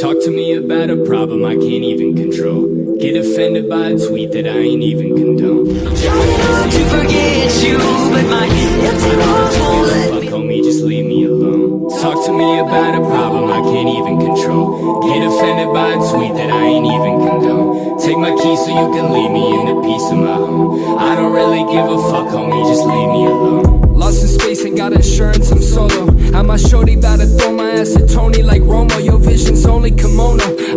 Talk to me about a problem I can't even control. Get offended by a tweet that I ain't even condone. Trying to forget you, but my empty walls won't let me Fuck homie, just leave me alone. Talk to me about a problem I can't even control. Get offended by a tweet that I ain't even condone. Take my keys so you can leave me in the peace of my home. I don't really give a fuck, homie, just leave me alone.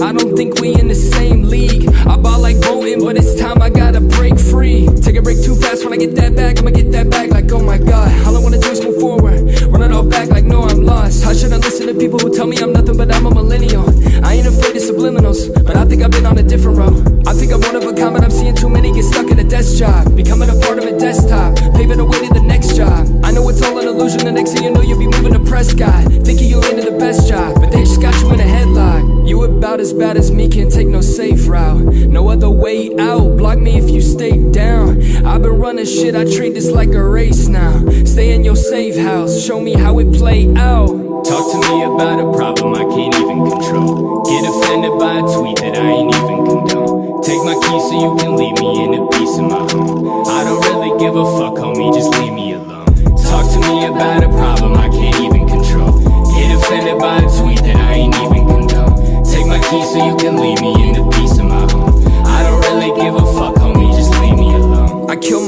I don't think we in the same league. I ball like Bolton, but it's time I gotta break free. Take a break too fast when I get that back, I'ma get that back like, oh my god. All I wanna do is move forward. Run it all back like, no, I'm lost. I shouldn't listen to people who tell me I'm nothing, but I'm a millennial. I ain't afraid of subliminals, but I think I've been on a different road. I think I'm one of a kind, but I'm seeing too many get stuck in a desk job. Becoming a part of a desktop, paving the way to the next job. I know it's all an illusion, the next thing you know, you'll be moving to Prescott. Thinking you're into the best job, but they just got you in a headlock. You about as bad as me, can't take no safe route. No other way out, block me if you stay down. I've been running shit, I treat this like a race now. Stay in your safe house, show me how it play out. Talk to me about a problem I can't even control. Get offended by a tweet that I ain't even condone. Take my keys so you can leave me in the peace of my home. I don't really give a fuck,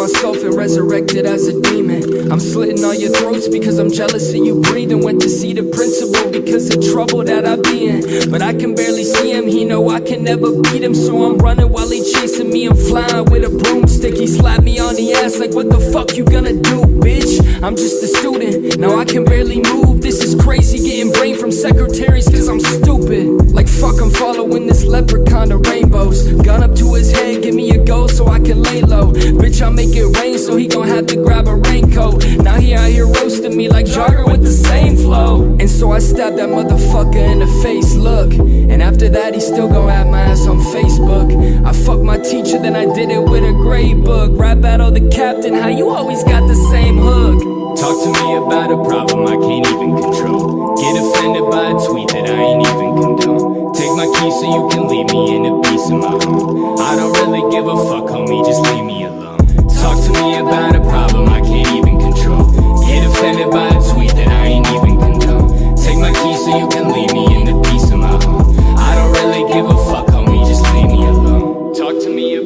myself and resurrected as a demon. I'm slitting all your throats because I'm jealous of you breathing. Went to see the principal because of trouble that I be in. But I can barely see him, he know I can never beat him. So I'm running while he chasing me. I'm flying with a broomstick. He slapped me on the ass like, what the fuck you gonna do, bitch? I'm just a student, now I can barely move. This is crazy, getting brain from secretaries cause I'm stupid. Like fuck, I'm following this leprechaun to rainbows. Bitch, I make it rain, so he gon' have to grab a raincoat. Now he out here roasting me like Jogger with the same flow. And so I stabbed that motherfucker in the face, look. And after that, he still gon' have my ass on Facebook. I fucked my teacher, then I did it with a grade book. Rap battle the captain, how you always got the same hook. Talk to me about a problem I can't even control. Get offended by a tweet that I ain't even condone. Take my keys so you can leave me in a piece of my home.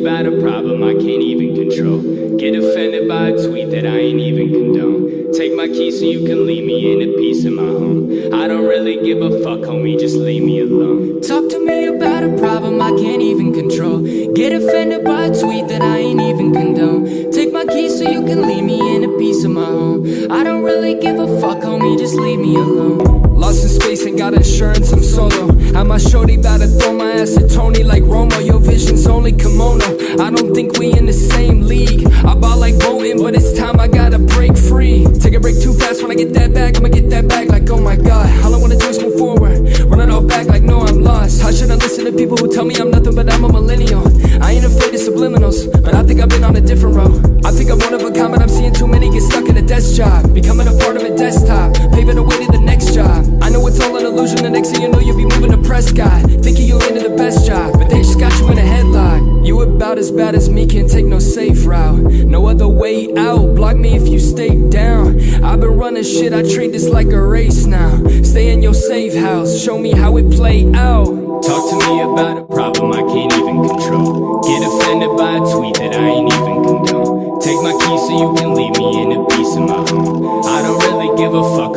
About a problem I can't even control. Get offended by a tweet that I ain't even condone. Take my keys so you can leave me in a piece of my home. I don't really give a fuck, homie, just leave me alone. Talk to me about a problem I can't even control. Get offended by a tweet that I ain't even condone. Take my keys so you can leave me in a piece of my home. I don't really give a fuck, homie, just leave me alone. Lost in space, ain't got insurance, I'm solo. Had my shorty about to throw my ass at Tony like Romo. Your vision's only kimono. I don't think we in the same league. I I'm seeing too many get stuck in a desk job. Becoming a part of a desktop, paving the way to the next job. I know it's all an illusion, the next thing you know, you'll be moving to Prescott. Thinking you're into the best job, but they just got you in a headlock. You about as bad as me, can't take no safe route. No other way out, block me if you stay down. I've been running shit, I treat this like a race now. Stay in your safe house, show me how it play out. Talk to me about a really